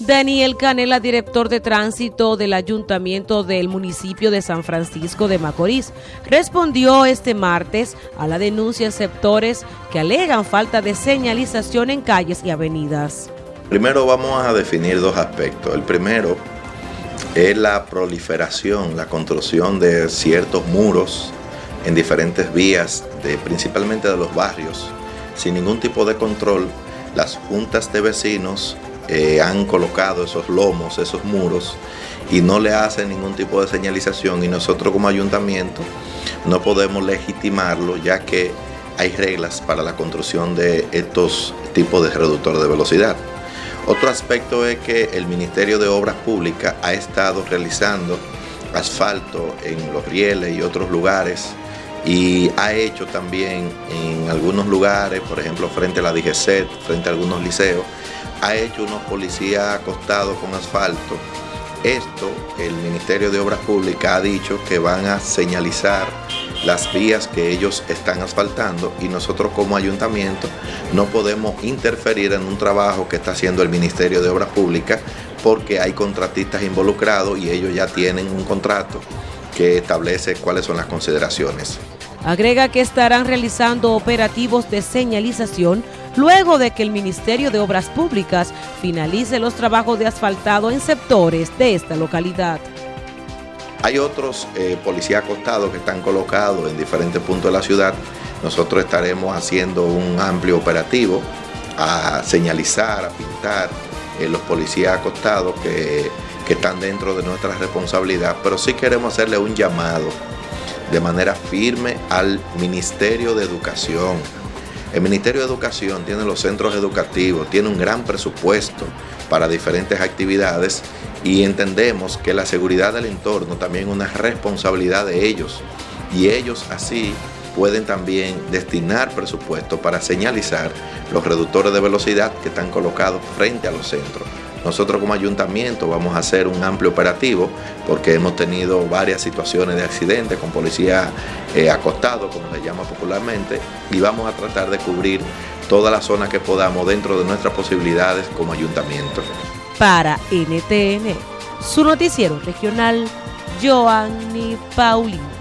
Daniel Canela, director de tránsito del ayuntamiento del municipio de San Francisco de Macorís, respondió este martes a la denuncia de sectores que alegan falta de señalización en calles y avenidas. Primero vamos a definir dos aspectos. El primero es la proliferación, la construcción de ciertos muros en diferentes vías, principalmente de los barrios, sin ningún tipo de control. Las juntas de vecinos eh, han colocado esos lomos, esos muros, y no le hacen ningún tipo de señalización y nosotros como ayuntamiento no podemos legitimarlo ya que hay reglas para la construcción de estos tipos de reductores de velocidad. Otro aspecto es que el Ministerio de Obras Públicas ha estado realizando asfalto en los rieles y otros lugares y ha hecho también en algunos lugares, por ejemplo frente a la DGCET, frente a algunos liceos, ha hecho unos policías acostados con asfalto. Esto el Ministerio de Obras Públicas ha dicho que van a señalizar las vías que ellos están asfaltando y nosotros como ayuntamiento no podemos interferir en un trabajo que está haciendo el Ministerio de Obras Públicas porque hay contratistas involucrados y ellos ya tienen un contrato que establece cuáles son las consideraciones. Agrega que estarán realizando operativos de señalización luego de que el Ministerio de Obras Públicas finalice los trabajos de asfaltado en sectores de esta localidad. Hay otros eh, policías acostados que están colocados en diferentes puntos de la ciudad. Nosotros estaremos haciendo un amplio operativo a señalizar, a pintar eh, los policías acostados que, que están dentro de nuestra responsabilidad, pero sí queremos hacerle un llamado de manera firme al Ministerio de Educación, el Ministerio de Educación tiene los centros educativos, tiene un gran presupuesto para diferentes actividades y entendemos que la seguridad del entorno también es una responsabilidad de ellos. Y ellos así pueden también destinar presupuesto para señalizar los reductores de velocidad que están colocados frente a los centros. Nosotros como ayuntamiento vamos a hacer un amplio operativo porque hemos tenido varias situaciones de accidentes con policía eh, acostado, como se llama popularmente, y vamos a tratar de cubrir toda la zona que podamos dentro de nuestras posibilidades como ayuntamiento. Para NTN, su noticiero regional, Joanny Paulino.